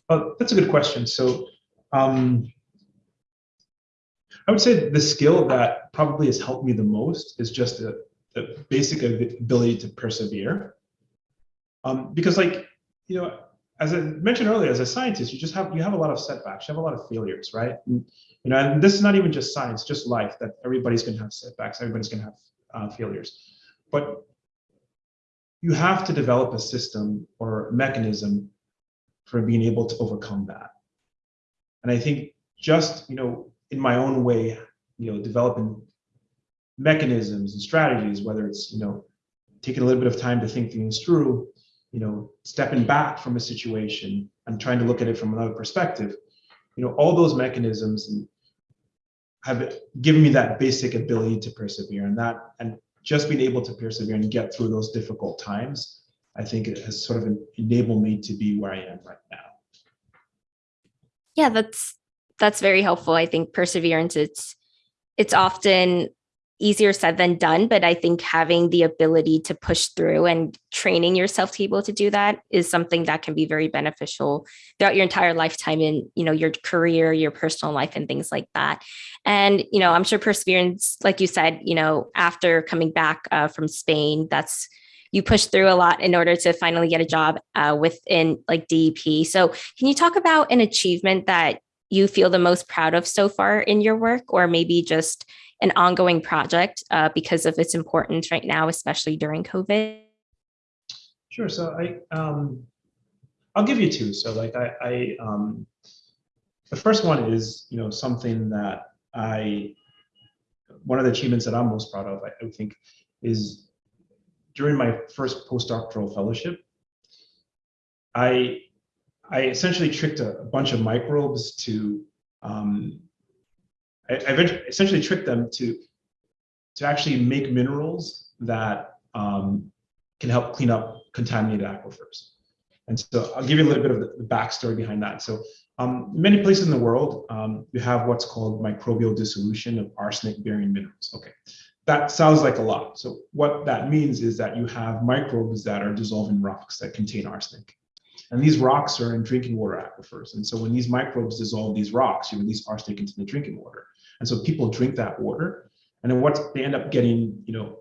Oh, that's a good question. So um, I would say the skill that probably has helped me the most is just the, the basic ability to persevere. Um, because like, you know, as I mentioned earlier, as a scientist, you just have, you have a lot of setbacks, you have a lot of failures, right? And, you know, and this is not even just science, just life, that everybody's gonna have setbacks, everybody's gonna have uh, failures. But you have to develop a system or mechanism for being able to overcome that. And I think just, you know, in my own way, you know, developing mechanisms and strategies, whether it's, you know, taking a little bit of time to think things through, you know, stepping back from a situation and trying to look at it from another perspective, you know, all those mechanisms have given me that basic ability to persevere and that, and just being able to persevere and get through those difficult times, I think it has sort of enabled me to be where I am right now. Yeah, that's that's very helpful. I think perseverance it's it's often easier said than done, but I think having the ability to push through and training yourself to be able to do that is something that can be very beneficial throughout your entire lifetime in, you know, your career, your personal life and things like that. And, you know, I'm sure perseverance, like you said, you know, after coming back uh, from Spain, that's you push through a lot in order to finally get a job uh, within like DEP. So can you talk about an achievement that you feel the most proud of so far in your work or maybe just an ongoing project uh, because of its importance right now, especially during COVID? Sure. So I, um, I'll give you two. So like I, I um, the first one is, you know, something that I, one of the achievements that I'm most proud of, I, I think, is during my first postdoctoral fellowship, I, I essentially tricked a, a bunch of microbes to um, I, I essentially tricked them to to actually make minerals that um, can help clean up contaminated aquifers. And so I'll give you a little bit of the, backstory behind that. So um, many places in the world, um, you have what's called microbial dissolution of arsenic-bearing minerals. Okay, that sounds like a lot. So what that means is that you have microbes that are dissolving rocks that contain arsenic. And these rocks are in drinking water aquifers. And so when these microbes dissolve these rocks, you release arsenic into the drinking water. And so people drink that water. And then what they end up getting, you know,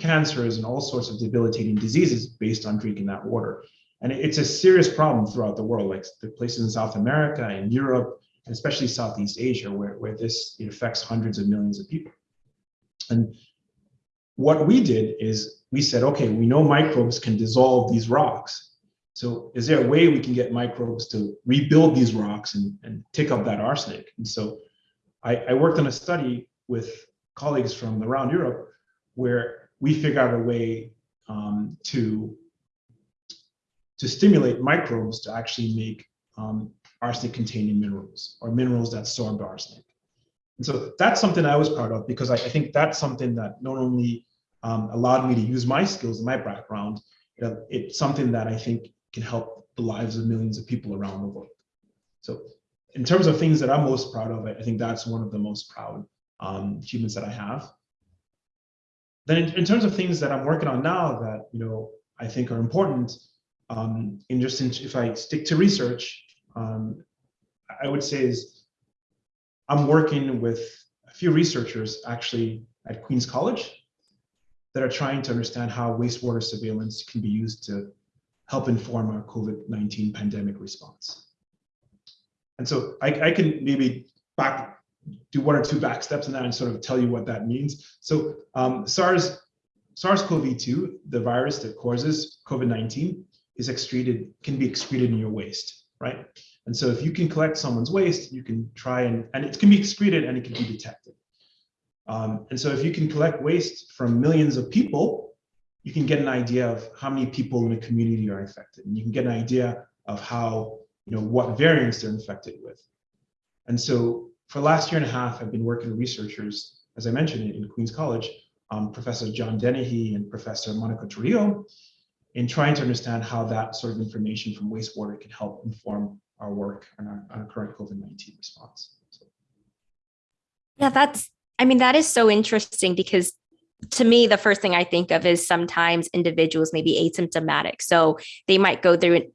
cancers and all sorts of debilitating diseases based on drinking that water. And it's a serious problem throughout the world, like the places in South America and Europe, and especially Southeast Asia, where, where this affects hundreds of millions of people. And what we did is we said, okay, we know microbes can dissolve these rocks. So is there a way we can get microbes to rebuild these rocks and, and take up that arsenic? And so I, I worked on a study with colleagues from around Europe where we figured out a way um, to to stimulate microbes to actually make um, arsenic containing minerals or minerals that absorb arsenic. And so that's something I was proud of because I, I think that's something that not only um, allowed me to use my skills and my background, it's something that I think can help the lives of millions of people around the world. So in terms of things that I'm most proud of, I think that's one of the most proud um, achievements that I have. Then in, in, terms of things that I'm working on now that, you know, I think are important, um, in just in, if I stick to research, um, I would say is I'm working with a few researchers actually at Queens College that are trying to understand how wastewater surveillance can be used to help inform our COVID-19 pandemic response. And so I, I can maybe back do one or two back steps in that and sort of tell you what that means. So um, SARS, SARS-CoV-2, the virus that causes COVID-19, is excreted, can be excreted in your waste, right? And so if you can collect someone's waste, you can try and, and it can be excreted and it can be detected. Um, and so if you can collect waste from millions of people, you can get an idea of how many people in a community are infected. And you can get an idea of how you know, what variants they're infected with. And so for the last year and a half, I've been working with researchers, as I mentioned, in Queens College, um, Professor John Dennehy and Professor Monica Trujillo, in trying to understand how that sort of information from wastewater can help inform our work on our, our current COVID-19 response. So. Yeah, that's, I mean, that is so interesting because to me, the first thing I think of is sometimes individuals may be asymptomatic. So they might go through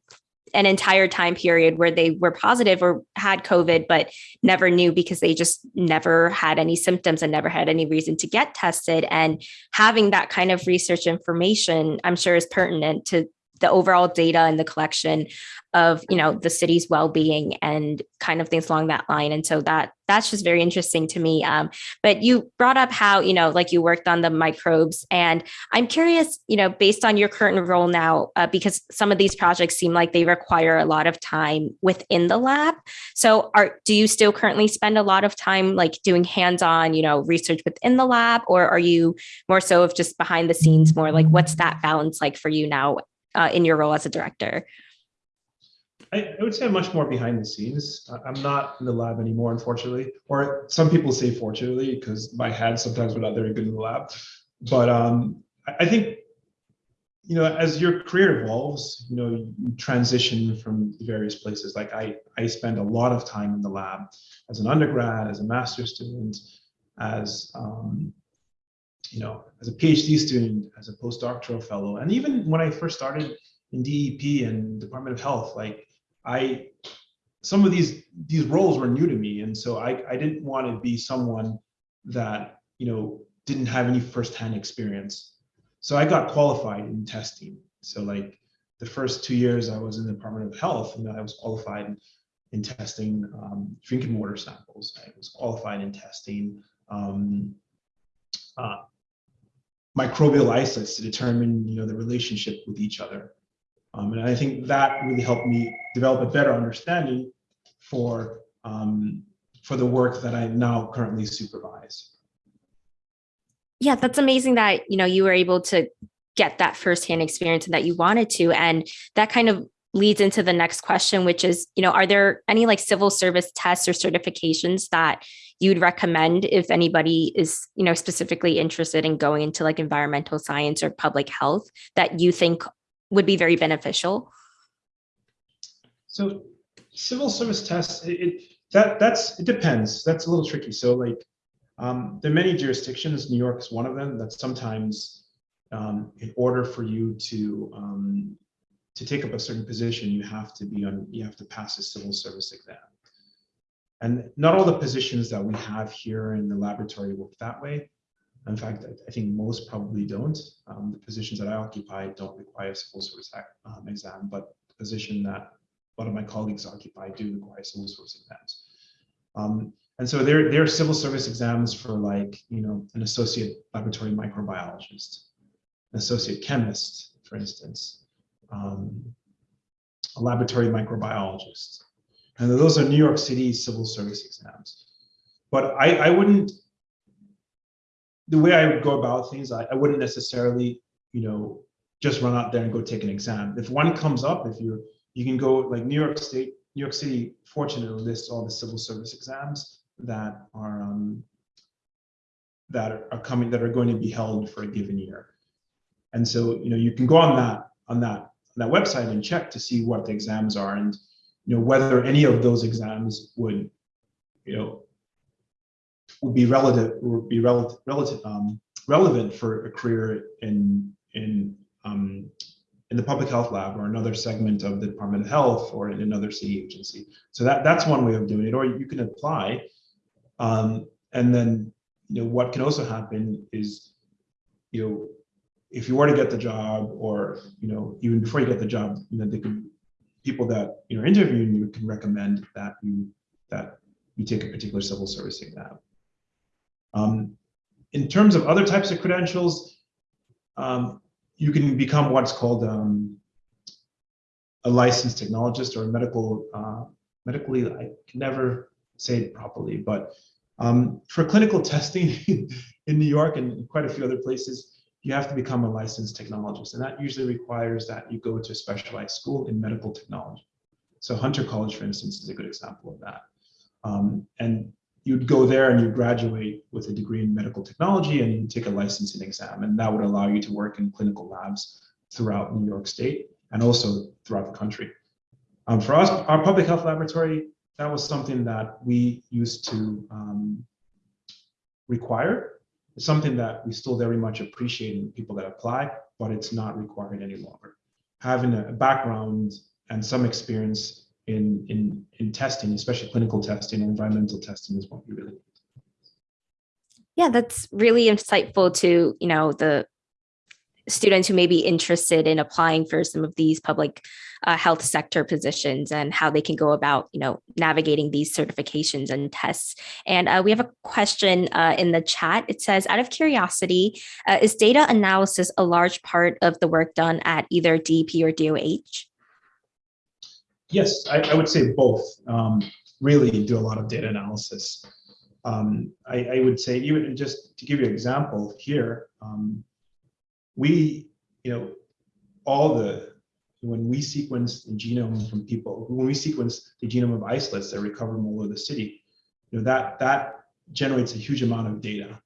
an entire time period where they were positive or had COVID, but never knew because they just never had any symptoms and never had any reason to get tested. And having that kind of research information, I'm sure is pertinent to the overall data and the collection of you know the city's well-being and kind of things along that line. And so that that's just very interesting to me. Um, but you brought up how you know like you worked on the microbes and i'm curious you know based on your current role now uh, because some of these projects seem like they require a lot of time within the lab. So are do you still currently spend a lot of time like doing hands-on you know research within the lab or are you more so of just behind the scenes more like what's that balance like for you now uh, in your role as a director I, I would say I'm much more behind the scenes. I'm not in the lab anymore, unfortunately, or some people say fortunately, because my hands sometimes were not very good in the lab. But um, I, I think, you know, as your career evolves, you know, you transition from various places. Like I, I spend a lot of time in the lab as an undergrad, as a master's student, as um, you know, as a PhD student, as a postdoctoral fellow, and even when I first started in DEP and Department of Health, like I some of these these roles were new to me, and so I I didn't want to be someone that you know didn't have any firsthand experience. So I got qualified in testing. So like the first two years I was in the Department of Health, you know, I was qualified in, in testing um, drinking water samples. I was qualified in testing um, uh, microbial isolates to determine, you know, the relationship with each other. Um, and I think that really helped me develop a better understanding for, um, for the work that I now currently supervise. Yeah, that's amazing that, you know, you were able to get that firsthand experience and that you wanted to. And that kind of leads into the next question, which is, you know, are there any like civil service tests or certifications that you'd recommend if anybody is, you know, specifically interested in going into like environmental science or public health that you think would be very beneficial? So civil service tests, it, it that that's it depends. That's a little tricky. So like um, there are many jurisdictions. New York is one of them. That sometimes, um, in order for you to um, to take up a certain position, you have to be on. You have to pass a civil service exam. And not all the positions that we have here in the laboratory work that way. In fact, I think most probably don't. Um, the positions that I occupy don't require civil service um, exam, but the position that one of my colleagues occupy do require civil service exams. Um, and so there, there are civil service exams for like, you know, an associate laboratory microbiologist, an associate chemist, for instance, um, a laboratory microbiologist. And those are New York City civil service exams. But I, I wouldn't the way I would go about things, I, I wouldn't necessarily, you know, just run out there and go take an exam. If one comes up, if you're, you can go like New York State, New York City, fortunately lists all the civil service exams that are um, that are coming that are going to be held for a given year. And so, you know, you can go on that on that on that website and check to see what the exams are and you know whether any of those exams would, you know, would be relative would be relative relative um, relevant for a career in in um, in the public health lab or another segment of the Department of Health or in another city agency. So that that's one way of doing it. Or you can apply, um, and then you know what can also happen is you know if you were to get the job or you know even before you get the job you know they could people that you know interviewing you can recommend that you that you take a particular civil service exam. Um, in terms of other types of credentials, um, you can become what's called um, a licensed technologist or a medical, uh, medically, I can never say it properly, but um, for clinical testing in New York and quite a few other places, you have to become a licensed technologist. And that usually requires that you go to a specialized school in medical technology. So Hunter College, for instance, is a good example of that. Um, and you'd go there and you graduate with a degree in medical technology and you take a licensing exam and that would allow you to work in clinical labs throughout New York State and also throughout the country. Um, for us, our public health laboratory, that was something that we used to um, require. It's something that we still very much appreciate in people that apply, but it's not required any longer. Having a background and some experience in, in, in testing, especially clinical testing and environmental testing is what we really need. Yeah, that's really insightful to, you know, the students who may be interested in applying for some of these public uh, health sector positions and how they can go about, you know, navigating these certifications and tests. And uh, we have a question uh, in the chat. It says, out of curiosity, uh, is data analysis a large part of the work done at either DP or DOH? Yes, I, I would say both. Um, really do a lot of data analysis. Um, I, I, would say even just to give you an example here, um, we, you know, all the, when we sequence the genome from people, when we sequence the genome of isolates that recover from all over the city, you know, that, that generates a huge amount of data.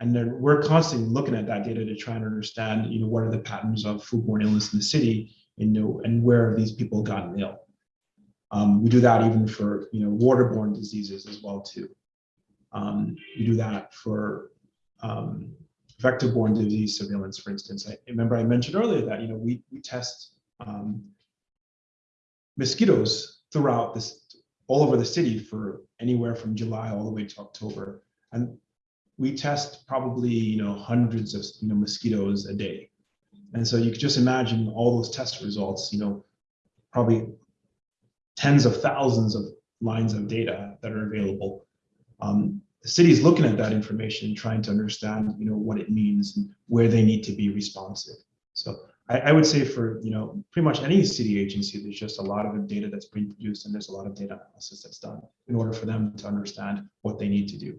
And then we're constantly looking at that data to try and understand, you know, what are the patterns of foodborne illness in the city, you know, and where have these people gotten ill. Um, we do that even for you know waterborne diseases as well too. Um, we do that for um, vector-borne disease surveillance, for instance. I remember I mentioned earlier that you know we we test um, mosquitoes throughout this all over the city for anywhere from July all the way to October, and we test probably you know hundreds of you know mosquitoes a day, and so you could just imagine all those test results. You know, probably tens of thousands of lines of data that are available. Um, the city is looking at that information, trying to understand, you know, what it means and where they need to be responsive. So I, I, would say for, you know, pretty much any city agency, there's just a lot of data that's being produced and there's a lot of data analysis that's done in order for them to understand what they need to do.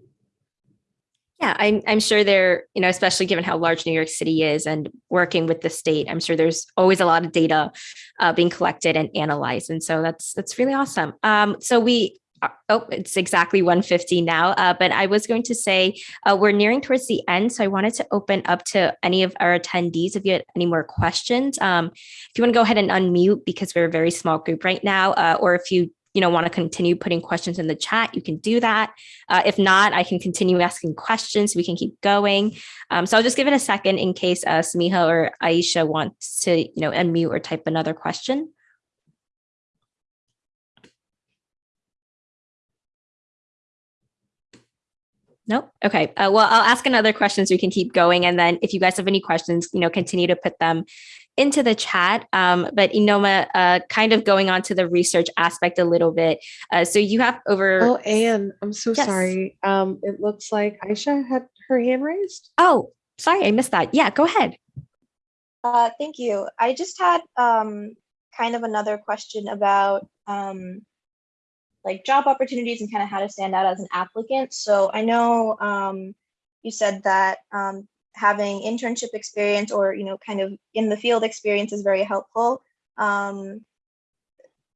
Yeah, I'm, I'm sure there, you know, especially given how large New York City is and working with the state, I'm sure there's always a lot of data uh, being collected and analyzed. And so that's that's really awesome. Um, so we oh, it's exactly 150 now. Uh, but I was going to say uh, we're nearing towards the end. So I wanted to open up to any of our attendees if you had any more questions. Um, if you want to go ahead and unmute because we're a very small group right now, uh, or if you you know, want to continue putting questions in the chat, you can do that. Uh, if not, I can continue asking questions. We can keep going. Um, so I'll just give it a second in case uh, Samiha or Aisha wants to, you know, unmute or type another question. Nope. Okay. Uh, well, I'll ask another question so we can keep going. And then if you guys have any questions, you know, continue to put them into the chat. Um, but Anoma, uh, kind of going on to the research aspect a little bit. Uh, so you have over. Oh, Anne, I'm so yes. sorry. Um, it looks like Aisha had her hand raised. Oh, sorry, I missed that. Yeah, go ahead. Uh, thank you. I just had um, kind of another question about um, like job opportunities and kind of how to stand out as an applicant. So I know um, you said that um, having internship experience or you know kind of in the field experience is very helpful um,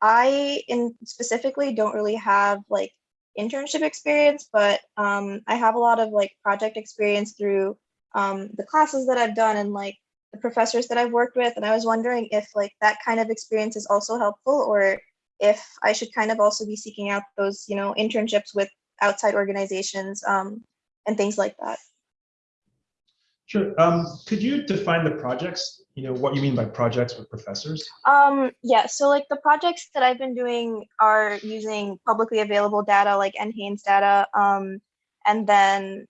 i in specifically don't really have like internship experience but um, i have a lot of like project experience through um, the classes that i've done and like the professors that i've worked with and i was wondering if like that kind of experience is also helpful or if i should kind of also be seeking out those you know internships with outside organizations um, and things like that Sure. Um, could you define the projects? You know, what you mean by projects with professors? Um, yeah, so like the projects that I've been doing are using publicly available data like NHANES data, um, and then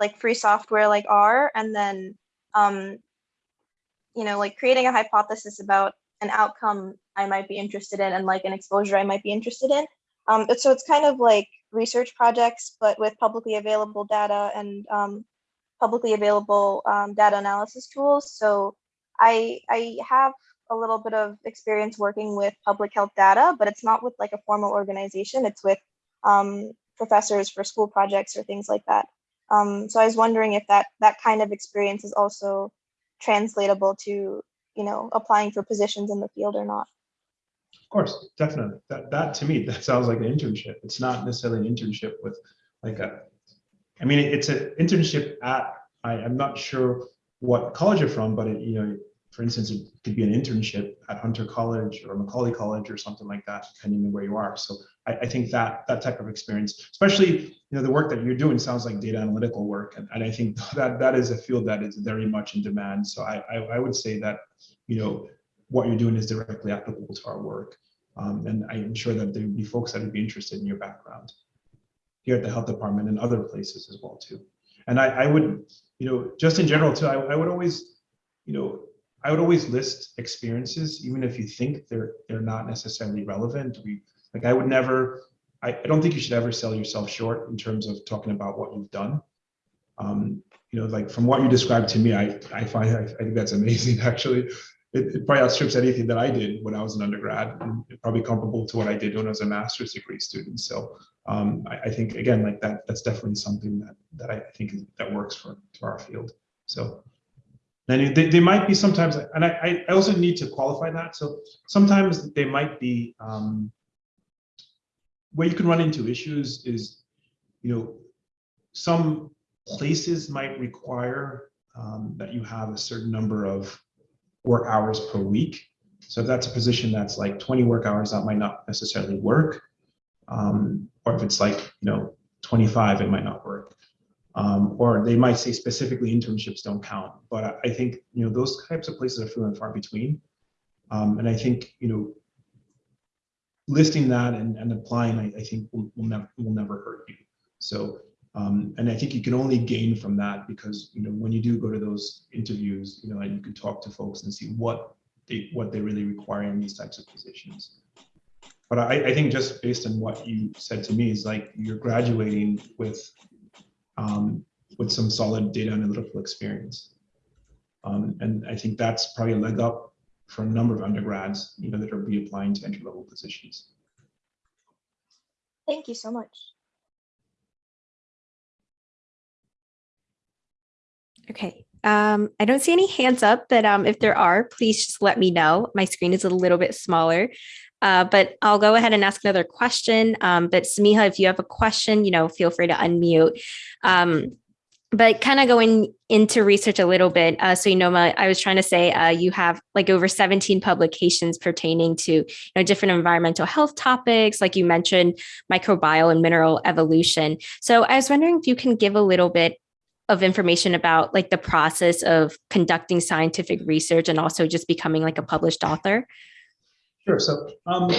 like free software like R, and then, um, you know, like creating a hypothesis about an outcome I might be interested in and like an exposure I might be interested in. Um, so it's kind of like research projects, but with publicly available data and um, publicly available um, data analysis tools. So I, I have a little bit of experience working with public health data, but it's not with like a formal organization. It's with um, professors for school projects or things like that. Um, so I was wondering if that that kind of experience is also translatable to you know applying for positions in the field or not. Of course, definitely. That that to me that sounds like an internship. It's not necessarily an internship with like a I mean, it's an internship at, I, am not sure what college you're from, but it, you know, for instance, it could be an internship at Hunter College or Macaulay College or something like that, depending on where you are. So I, I, think that that type of experience, especially you know the work that you're doing, sounds like data analytical work, and, and I think that that is a field that is very much in demand. So I, I, I would say that you know what you're doing is directly applicable to our work. Um, and I'm sure that there would be folks that would be interested in your background here at the health department and other places as well too. And I, I would, you know, just in general too, I, I would always, you know, I would always list experiences, even if you think they're they're not necessarily relevant. We like I would never, I, I don't think you should ever sell yourself short in terms of talking about what you've done. Um, you know, like from what you described to me, I I find I, I think that's amazing actually it, it, probably outstrips anything that I did when I was an undergrad, and probably comparable to what I did when I was a master's degree student. So um, I, I, think again, like that, that's definitely something that that I think is, that works for, for our field. So then they, they might be sometimes, and I, I also need to qualify that. So sometimes they might be um, where you can run into issues is, you know, some places might require um, that you have a certain number of work hours per week. So if that's a position that's like 20 work hours, that might not necessarily work. Um, or if it's like, you know, 25, it might not work. Um, or they might say specifically internships don't count. But I think, you know, those types of places are few and far between. Um, and I think, you know, listing that and, and applying, I, I think will, will never will never hurt you. So um, and I think you can only gain from that because you know when you do go to those interviews, you know, and you can talk to folks and see what they what they really require in these types of positions. But I, I think just based on what you said to me is like you're graduating with um, with some solid data analytical experience. Um, and I think that's probably a leg up for a number of undergrads, you know, that are be applying to entry level positions. Thank you so much. Okay. Um, I don't see any hands up, but um, if there are, please just let me know. My screen is a little bit smaller, uh, but I'll go ahead and ask another question. Um, but Samiha, if you have a question, you know, feel free to unmute. Um, but kind of going into research a little bit. Uh, so, you know, I was trying to say uh, you have like over 17 publications pertaining to you know, different environmental health topics, like you mentioned, microbial and mineral evolution. So I was wondering if you can give a little bit of information about like the process of conducting scientific research and also just becoming like a published author? Sure. So um,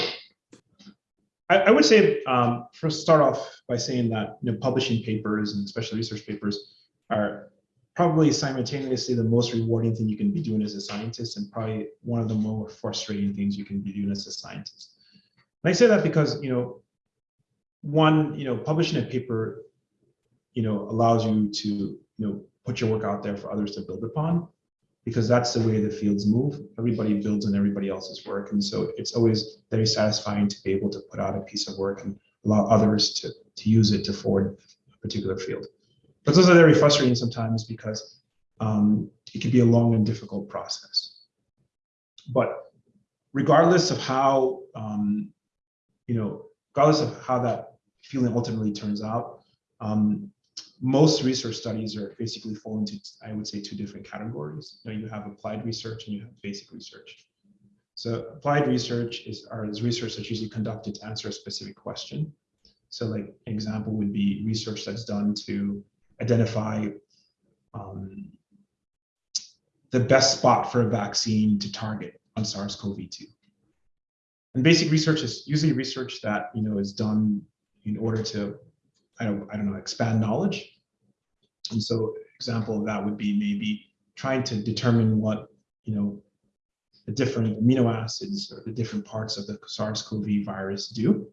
I, I, would say um, first start off by saying that you know publishing papers and especially research papers are probably simultaneously the most rewarding thing you can be doing as a scientist and probably one of the more frustrating things you can be doing as a scientist. And I say that because you know one you know publishing a paper you know, allows you to, you know, put your work out there for others to build upon because that's the way the fields move. Everybody builds on everybody else's work. And so it's always very satisfying to be able to put out a piece of work and allow others to, to use it to forward a particular field. But those are very frustrating sometimes because um, it can be a long and difficult process. But regardless of how, um, you know, regardless of how that feeling ultimately turns out, um, most research studies are basically fall into, I would say, two different categories. You, know, you have applied research and you have basic research. So applied research is, are, is research that's usually conducted to answer a specific question. So like example would be research that's done to identify um, the best spot for a vaccine to target on SARS-CoV-2. And basic research is usually research that you know is done in order to I don't, I don't know, expand knowledge. And so example of that would be maybe trying to determine what, you know, the different amino acids or the different parts of the SARS-CoV virus do.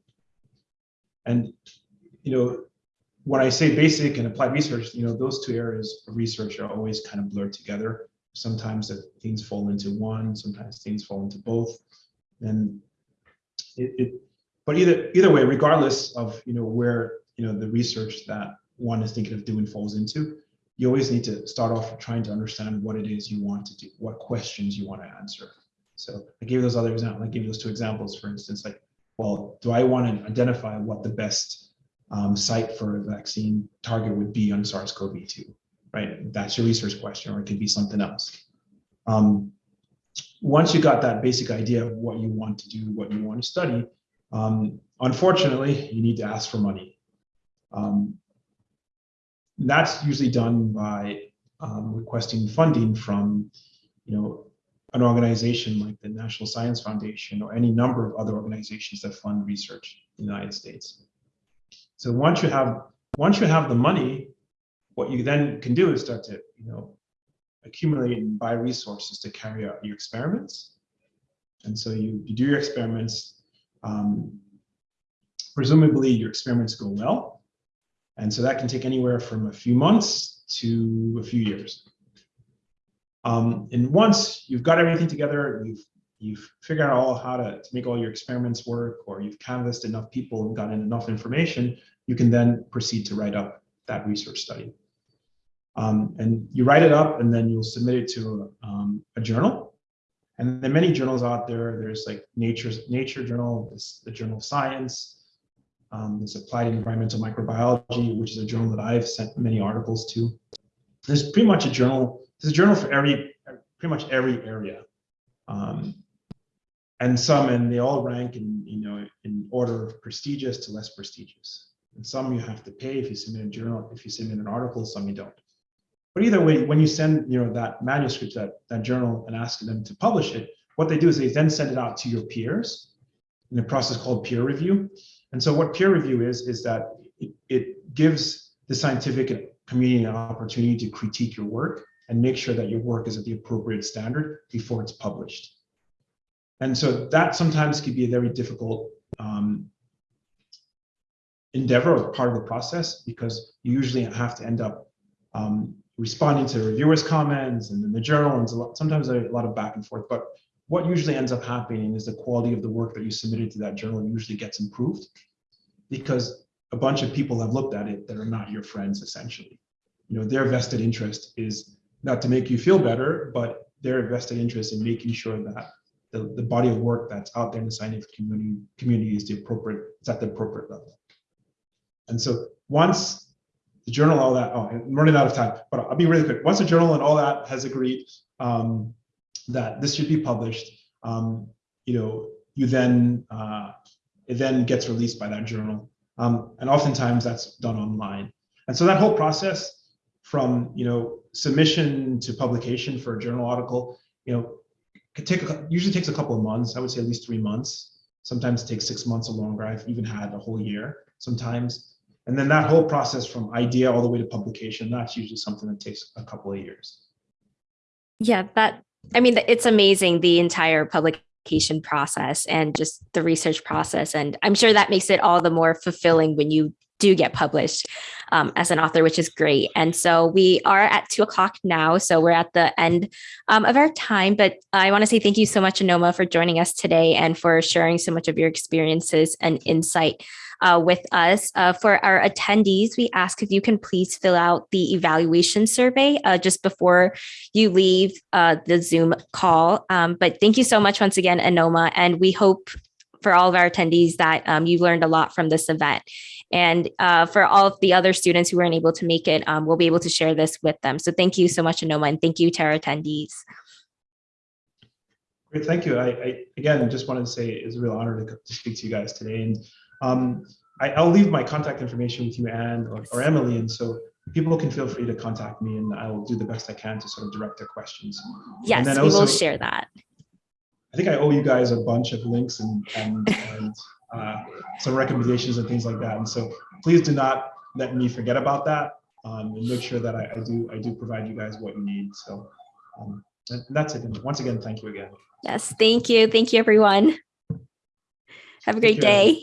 And, you know, when I say basic and applied research, you know, those two areas of research are always kind of blurred together. Sometimes things fall into one, sometimes things fall into both. And it, it but either either way, regardless of you know where you know the research that one is thinking of doing falls into you always need to start off trying to understand what it is you want to do what questions you want to answer. So i gave those other examples i gave those two examples for instance like well do i want to identify what the best um, site for a vaccine target would be on sars-cov-2 right? That's your research question or it could be something else. Um, once you got that basic idea of what you want to do what you want to study um, unfortunately you need to ask for money um, that's usually done by um, requesting funding from, you know, an organization like the National Science Foundation or any number of other organizations that fund research in the United States. So once you have once you have the money, what you then can do is start to you know accumulate and buy resources to carry out your experiments. And so you, you do your experiments. Um, presumably your experiments go well. And so that can take anywhere from a few months to a few years. Um, and once you've got everything together, you've you've figured out all how to, to make all your experiments work, or you've canvassed enough people and gotten enough information, you can then proceed to write up that research study. Um, and you write it up and then you'll submit it to um, a journal. And there are many journals out there. There's like Nature's Nature Journal, there's the Journal of Science, um, Applied Environmental Microbiology, which is a journal that I've sent many articles to. There's pretty much a journal, there's a journal for every, pretty much every area. Um, and some, and they all rank in, you know, in order of prestigious to less prestigious. And some you have to pay if you submit a journal, if you submit an article, some you don't. But either way, when you send you know that manuscript that that journal and ask them to publish it, what they do is they then send it out to your peers in a process called peer review. And so what peer review is is that it, gives the scientific community an opportunity to critique your work and make sure that your work is at the appropriate standard before it's published. And so that sometimes can be a very difficult um, endeavor or part of the process because you usually have to end up um, responding to reviewers' comments and then the journal, and sometimes a lot of back and forth. But what usually ends up happening is the quality of the work that you submitted to that journal usually gets improved because a bunch of people have looked at it that are not your friends, essentially. You know, their vested interest is not to make you feel better, but their vested interest in making sure that the, the body of work that's out there in the scientific community community is the appropriate, it's at the appropriate level. And so once the journal, all that, oh, I'm running out of time, but I'll be really quick. Once the journal and all that has agreed um, that this should be published, um, you know, you then, uh, it then gets released by that journal. Um, and oftentimes that's done online. And so that whole process from, you know, submission to publication for a journal article, you know, could take, a, usually takes a couple of months. I would say at least three months. Sometimes it takes six months or longer. I've even had a whole year sometimes. And then that whole process from idea all the way to publication, that's usually something that takes a couple of years. Yeah, that, I mean, it's amazing the entire publication process and just the research process. And I'm sure that makes it all the more fulfilling when you do get published um, as an author, which is great. And so we are at two o'clock now. So we're at the end um, of our time. But I want to say thank you so much, Anoma, for joining us today and for sharing so much of your experiences and insight uh, with us. Uh, for our attendees, we ask if you can please fill out the evaluation survey uh, just before you leave uh, the Zoom call. Um, but thank you so much once again, Anoma, and we hope for all of our attendees that um, you've learned a lot from this event. And uh, for all of the other students who weren't able to make it, um, we'll be able to share this with them. So thank you so much, Anoma, and thank you to our attendees. Great, thank you. I, I again just wanted to say it's a real honor to, to speak to you guys today. And um, I, will leave my contact information with you, Anne or, or, Emily, and so people can feel free to contact me, and I will do the best I can to sort of direct their questions. Yes, we also, will share that. I think I owe you guys a bunch of links and, and, and uh, some recommendations and things like that. And so please do not let me forget about that um, and make sure that I, I, do I do provide you guys what you need. So um, that's it. And once again, thank you again. Yes, thank you. Thank you, everyone. Have a great day.